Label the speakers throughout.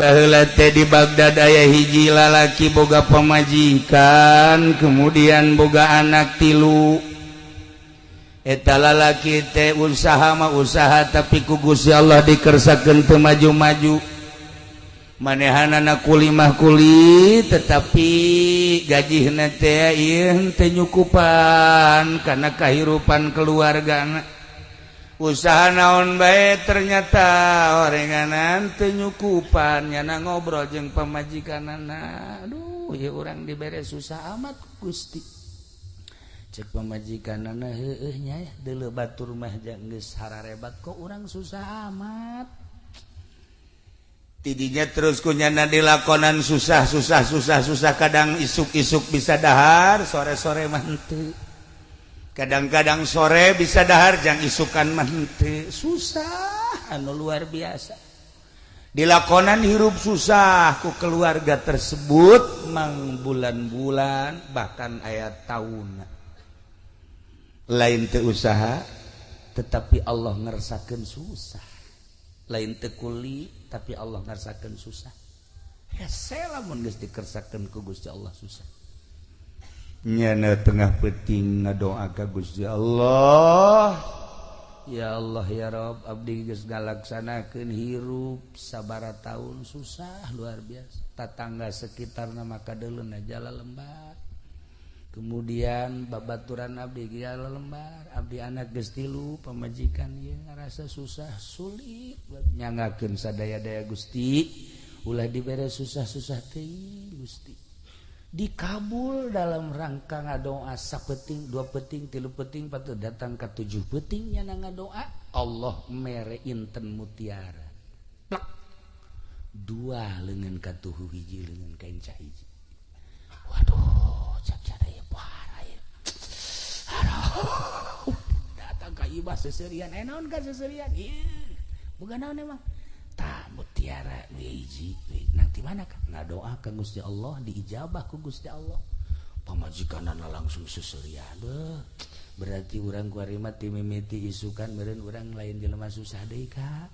Speaker 1: bahla di Baghdad aya hiji lalaki boga pemajikan kemudian boga anak tilu. Eta lalaki teh usaha mah usaha tapi ku Gusti Allah dikersakeun teu maju-maju. Manehanana kulimah kuli tetapi gajihna teh ieu teu nyukupan kana kahirupan keluargana. usaha naon baik ternyata orenganan tenyukupannya na ngobrol jeng pemajikan anak aduh ya orang diberre susah amat Gusti. Cek pemajikan anaknya ya dulu batu rumah jangges rebat kok orang susah amat? Tidinya terus kunyana dilakonan susah susah susah susah kadang isuk-isuk bisa dahar sore-sore mantu kadang-kadang sore bisa dahar jang isukan mante susah anu luar biasa. Dilakonan hirup susah ku keluarga tersebut mang bulan-bulan bahkan ayat tahun lain teu usaha tetapi Allah ngerasakan susah. Lain teu kuli tapi Allah ngerasakan susah. Hese lamun geus dikersakeun ku Gusti Allah susah. nyana tengah peting ngadoa ka Gusti Allah. Ya Allah ya Rob abdi geus ngalaksanakeun hirup sabara tahun susah luar biasa. Tatangga sekitar nama kadeuleun jala lembar kemudian babaturan abdi jala lembar abdi anak geus tilu pamajikan ieu ngarasa susah sulit nyangakeun sadaya-daya Gusti. Ulah dibere susah-susah teh Gusti. dikabul dalam rangka ngadoa sapeting dua peting tilu peting patut datang ke tujuh petingnya na ngadoa. Allah mere inten mutiara. Plak. dua lengan katuhu hiji lengan kain cahiji waduh cap cara ya parah ya. Aduh datang ke ibas seserian. Eh, naon kan seserian? Iya. Bukan naon emang? tiara diiji nanti mana kan nggak doa ke Gusti Allah diijabah ku Gusti Allah. Pemajikan anak langsung seselia deh berarti orang kuarima timimiti isukan meren orang lain jelema susah deh kak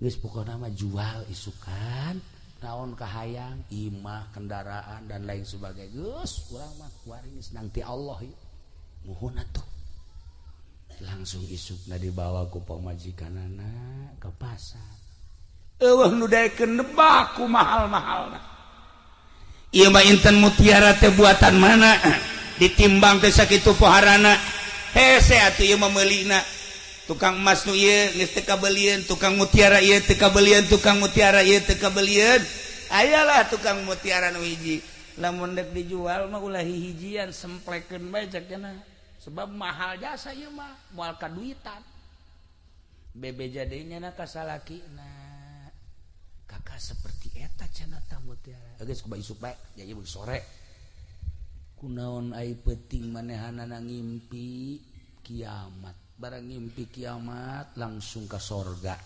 Speaker 1: guys pokoknya nama jual isukan naon kahayang imah kendaraan dan lain sebagainya. Gus orang mah kuaring nanti Allah ya muhun atuh. Langsung isuk nah dibawa ku pemajikan anak ke pasar. debaku mahal-mahal mah Inten mutiara buatan mana? Ditimbang kesak itu poharana. Hemelina tukang emas kabelian tukang mutiara ia tekabelian tukang mutiara ia tekabelian ayalah tukang mutiaran wiji lamundek dijual maulah hijian sempleken bajak sebab mahal jasa Imah mualka duitan bebe jadinya na kasalaki nah. kakak seperti eta cana mutiara geus kubai supek jadi beuk sore. Kunaon ai penting manehanana ngimpi kiamat. Barang ngimpi kiamat langsung ke sorga.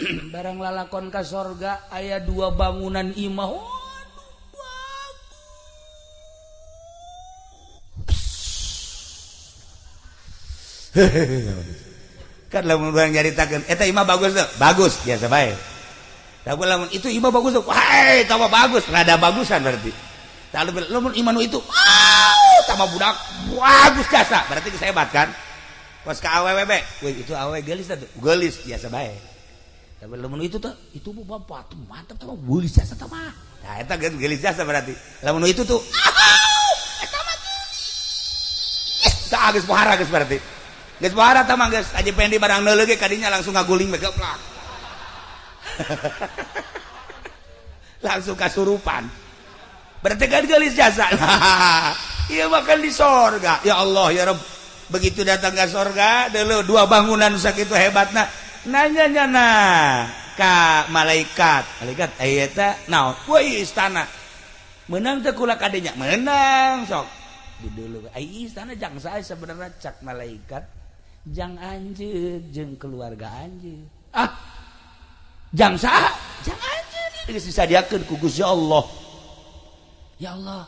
Speaker 1: Barang lalakon ke sorga aya dua bangunan imah. Hehehe. kan lamun urang nyaritakeun eta imah bagus tuh bagus biasa bae. Itu Iba bagus tahu bagus. Ada bagusan berarti. Iman itu sama budak bagus jasa. Berarti sehebat kan? Pas ke AWWB itu awe gelis tuh. Gelis biasa baik tapi lamun itu tuh itu bu bapak tuh mantap tuh gelis jasa tuh mah. Nah itu gelis jasa berarti. Lamun itu tuh tak geus pohara geus berarti. Geus pohara tah mah geus. Aja pendi barang neuleuh ge kadinya langsung ngaguling mega plak langsung kasurupan. Berarti kan gelis jasa. Iya makan di sorga. Ya Allah ya Rob begitu datang ke sorga dulu dua bangunan sakit itu nah nanya nyana ka malaikat. Malaikat eh, ayata naon? Woi istana. Menang teh kula kadenya. Menang sok. Di dulu. Eh, Ai istana jang saya sebenarnya cak malaikat. Jang anjeun jeung keluarga anjeun. Ah jam sah jangan jadi disadiakan ku Gusti Allah. Ya Allah.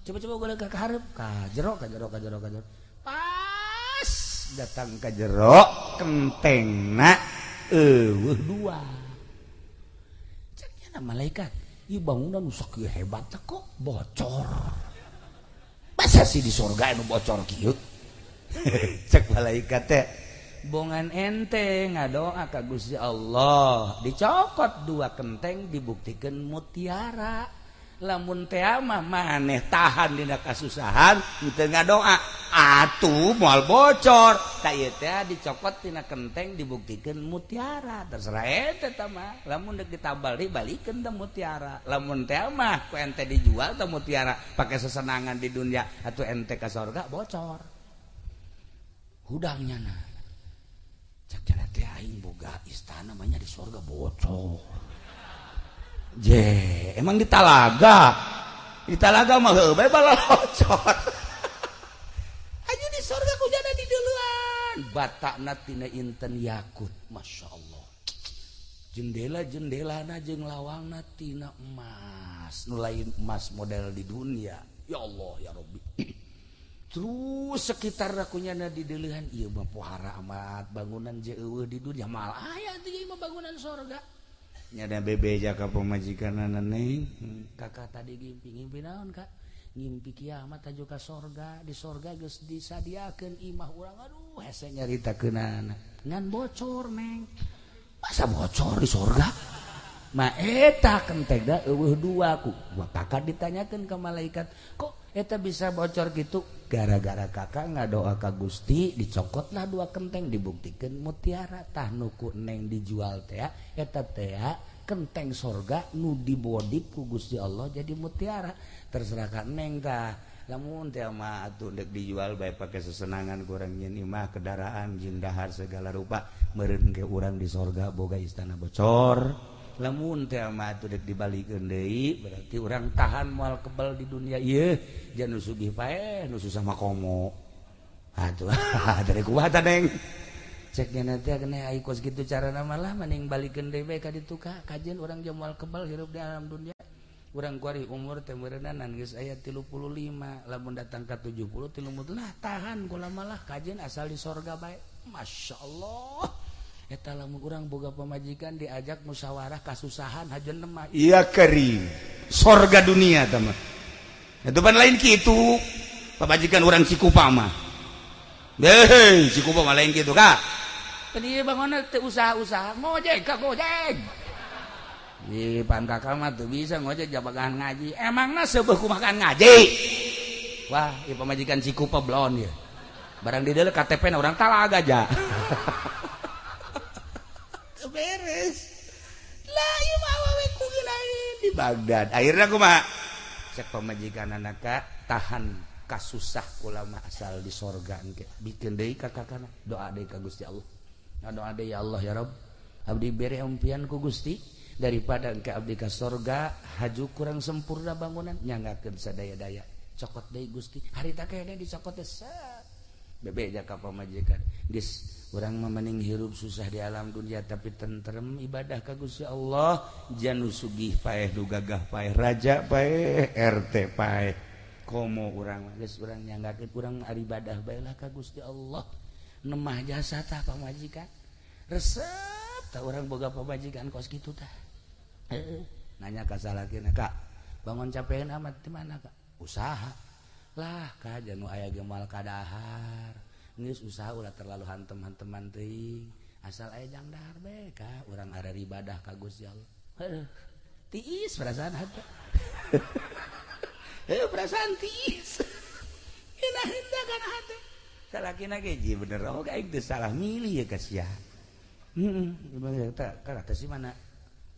Speaker 1: Coba-coba gue ke harap. Ka jero ka jero ka jero ka jero pas. Datang ke jero kenteng nak. Eueuh dua. Ceknya malaikat. Ieu bangunan nu hebat kok. Bocor. Masa sih di surga anu bocor kieu? Cek malaikat teh. bongan ente ngadoa ka Gusti Allah. Dicokot dua kenteng dibuktikan mutiara. Lamun teama mah maneh tahan dina kasusahan teu ngadoa. Atuh moal bocor. Tak ieu teh dicokot tina kenteng dibuktikan mutiara. Terserah eta tama lamun deuk ditabal dibalikeun teh mutiara. Lamun teama mah ku ente dijual teh mutiara. Pakai sesenangan di dunia atuh ente ka surga bocor. Hudangnya nah. boga istana namanya di surga bocor. Oh. Je emang di talaga? Di talaga mah hebe balocor aja di surga ku jana di duluan batakna tina inten yakut masya Allah. Jendela jendela na jeng lawang na tina emas. Nulain emas model di dunia. Ya Allah ya Robbi terus sekitar akunya nadi delehan iya bahara amat bangunan jauh di dunia. Mal ayah itu mah bangunan sorga. Nyada bebe jaka pemajikan neng. Hmm. kakak tadi ngimpi ngimpi naon kak? Ngimpi kiamat aja ka sorga di sorga geus disadiakeun imah urang. Aduh hese nyaritakeunana ngan bocor neng. Masa bocor di sorga? Ma eta kenteng da eueuh dua ku. Kakak ditanyakeun ke malaikat kok eta bisa bocor gitu. Gara-gara kakak nggak doa ka Gusti dicokotlah dua kenteng dibuktikan mutiara. Tah nuku neng dijual teh eta teh kenteng sorga nu dibodip ku Gusti Allah jadi mutiara. Terserahkan neng tah. Namun teh mah atuh dek dijual baik pakai sesenangan kurang nyen imah kendaraan jin dahar segala rupa meureun ke di sorga boga istana bocor lamun dibalik berarti orang tahan mual kebal di dunia. Ieu jangan sugih pae nusu sama komo aduh dari kuat neng? Ceknya nanti kena ikut gitu cara nama lah mending balik ka ditu ka kajian orang jam moal kebal hirup di alam dunia. Orang kuari umur temerenanan guys ayat tilu puluh lima lamun datang ke tujuh puluh tilu lah tahan gula malah kajian asal di sorga baik masya Allah. eta lamun urang boga pemajikan diajak musyawarah kasusahan hajen lemah
Speaker 2: iya kering sorga dunia teman itu pan lain gitu pemajikan orang cikupa mah deh cikupa mah lain gitu kak.
Speaker 1: Tadi bangun usaha-usaha ngojek kak ngojek. Di pankakak mah tuh bisa ngojek jabakan ngaji. Emangnya sebuah makan ngaji? Wah ya pemajikan cikupa blon ya. Barang di dalam KTP orang talaga aja
Speaker 2: beres. Di Baghdad. Akhirnya aku mah cek pemajikan anakaka tahan kasusah ulama asal di sorga bikin deh kakak kana doa deh ka Gusti Allah. Nah, doa deh ya Allah ya Rob abdi beri umpian ku Gusti daripada engke abdi ka sorga haju kurang sempurna bangunan nyanggakeun sadaya-daya. Cokot deui Gusti. Harita kayaknya dicokot deh bebek jaka pemajikan dis orang memening hirup susah di alam dunia tapi tentrem ibadah kagus ya Allah. Janu sugih paeh du gagah paeh raja paeh RT paeh. Komo orang geus urang nyanggakeun kurang ibadah baiklah ka Gusti Allah. Nemah jasa tah pamajikan. Resep tah orang boga pamajikan kos kitu tah. Nanya ka salakina kak bangun capean amat di mana kak? Usaha. lah ka janu aya gemal kadahar. Ngeus usaha ulah terlalu hantem-hanteman teuing. Asal aya jangdahar bae ka urang ada ibadah ka Gusti Allah heuh tiis perasaan hate heuh perasaan tiis. Kena henteu kana hate salakina ge ji bener oh ka teu salah milih ya kasihan. Heeh ya -mm. sih mana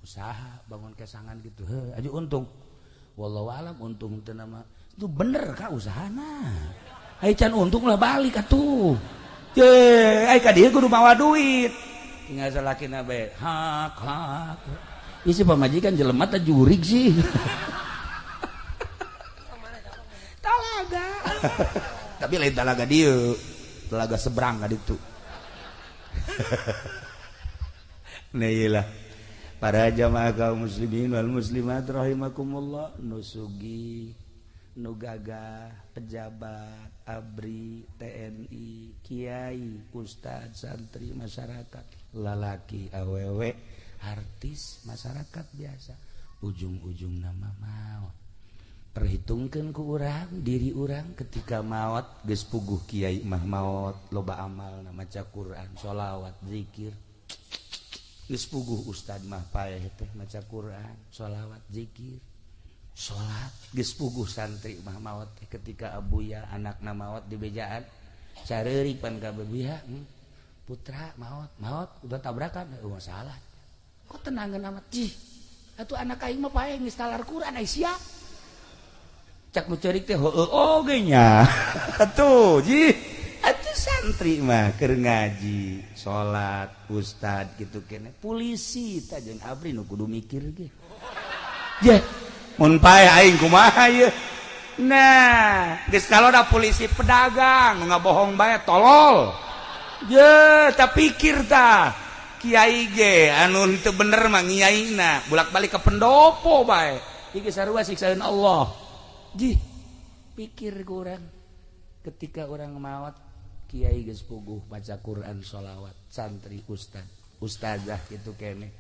Speaker 2: usaha bangun kesangan gitu. Heuh aja untung. Wallahu alam untung teu nama itu bener kak usahana. Hai can untung lah balik atuh. Je ai ka dieu kudu mawa duit. Tinggal salakina bae hak hak. Isi pamajikan jelemat teh jurig sih. Talaga. Tapi lain talaga dieu talaga seberang ka ditu Nah para jamaah kaum muslimin wal muslimat rahimakumullah. Nusugi. nugaga pejabat Abri TNI Kyai Ustadz santri masyarakat. Lalaki awewek artis masyarakat biasa. Ujung-ujung nama maut. Perhitungkan ke urang diri urang ketika maut gespuguh puguh Kiai mah maut loba amal nama Quran sholawat dzikir gespuguh Ustadz mah paeh teh maca Quran sholawat dzikir salat gespuguh santri mah maut ketika Abuya anak namawat di bejaan. Cari ka bebiha hmm? putra maut maut udah tabrakan. Eh, oh, masalah kok oh, tenangan amat. Cih atuh anak aing mah pae geus talar Quran ai sia. Cak nu ceurik teh heueuh oh, oge nya atuh jih. Atuh santri mah keur ngaji salat ustad gitu kene. Polisi tajen abri nu kudu mikir ge. Yeah. nah polisi pedagang nggak bohong bae tolol. Je tak pikir ta Kyai ge anu itu bener mah ngiyaina bolak-balik ke pendopo bae. Iki sarua siksaan Allah. Ji pikir kurang ketika orang mawat Kiai geus puguh baca Quran sholawat santri ustad ustazah gitu kene.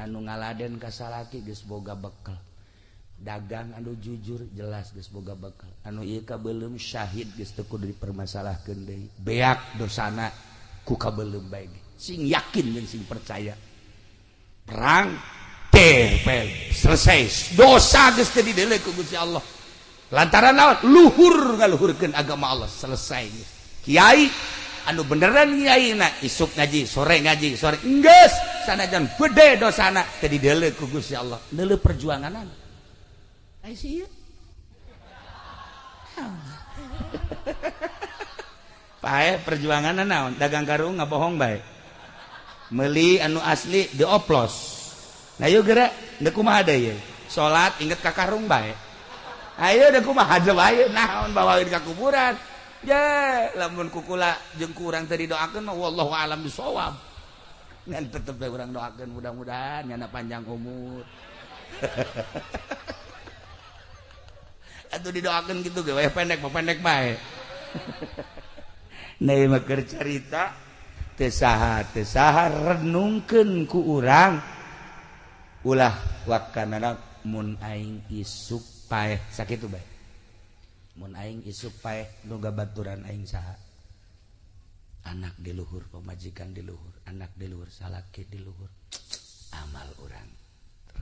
Speaker 2: Anu ngaladen kasalaki geus boga bekal dagang anu jujur jelas semoga bakal. Anu Ika belum Syahid gestku dari permasalah deui. Beak dosana ku belum baik sing yakin dan sing percaya. Perang tepel selesai. Dosa geus di dele ku Gusti Allah. Lantaran naon? Luhur ngaluhurkeun agama Allah. Selesai kiai anu beneran kiai na? Isuk ngaji sore ngaji sore. Enggeus sanajan gede dosana teu dele ku Gusti Allah. Deule perjuanganan. pae perjuangan naon. Dagang karung ngabohong baik meli anu asli dioplos. Nah yuk gerak deku mah ada ya salat inget ka karung baik ayo deku mah aja baik naon bawain ka kuburan? Ya lamun kukula jeung kurang tadi doakan mah wallahu alam bisawab. Ngan tetep orang doakan mudah-mudahan nyana panjang umur. atuh didoakeun gitu gawe pendek mah pendek bae. Neuh mah keur carita teu saha teu saha renungkeun ku urang. Ulah wakana mun aing isuk paeh. Sakit bae. Mun aing isuk paeh nuga baturan aing saha. Anak di luhur pemajikan di luhur anak di luhur salaki di luhur. Amal orang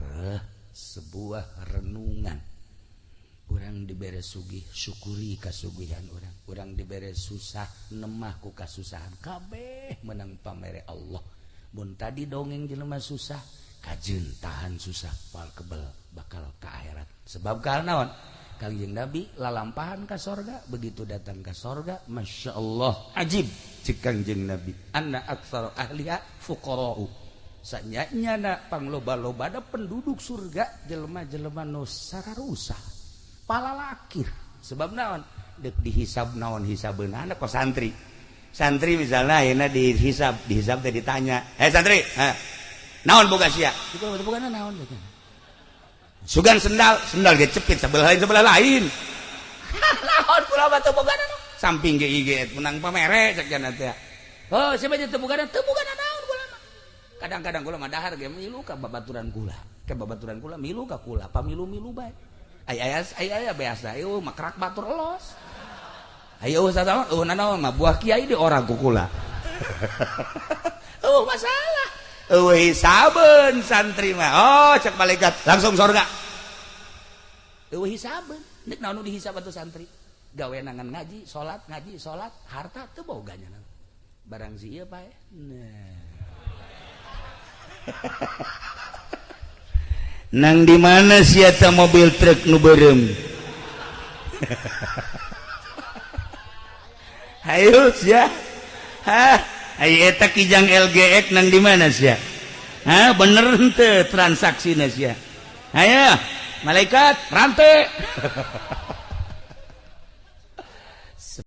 Speaker 2: Reh, sebuah renungan. orang diberre sugih syukuri kasugihan orang orang diberre susah nemahku kasusahan. Kabeh menang pamere Allah. Bun tadi dongeng jelemah susah kajjun tahan susah pal kebel bakal ke akhirat. Sebab karenawan Kangjeng Nabi lalampahan ke sorga begitu datang ke sorga Masya Allah ajib. Cik Nabi anna aksar ahliya fuqara'u. Sanyanya pangloba-loba ada penduduk surga jelema-jelema nu sararusah. Rusak lakir. Sebab naon? Dihisab naon hisab anak kok santri? Santri misalnya enak dihisab dihisab ditanya eh santri naon boga naon sugan sendal sendal ge cepit sebelah lain sebelah lain. Naon pula batu boga samping ge IG menang pamere cek jana teh. Oh siapa jadi tebukan tebukan naon kula kadang-kadang kula mah dahar ge milu ka babaturan kula. Ke babaturan kula milu ka kula pamilu-milu bae beas batur los ayo buah Kyai di orang kukula. Oh, masalah. Uh, saben santri mah. Oh cek malaikat langsung surga. uh, saben nek naon dihisab atuh santri? Gawe nangan ngaji salat ngaji salat harta teu boganya barang si ieu pae nah. nang di mana siata mobil truk nu berem Ayo sia. ha ayo eta kijang LGX nang di mana sia ha bener henteu transaksi sia ayo malaikat rantai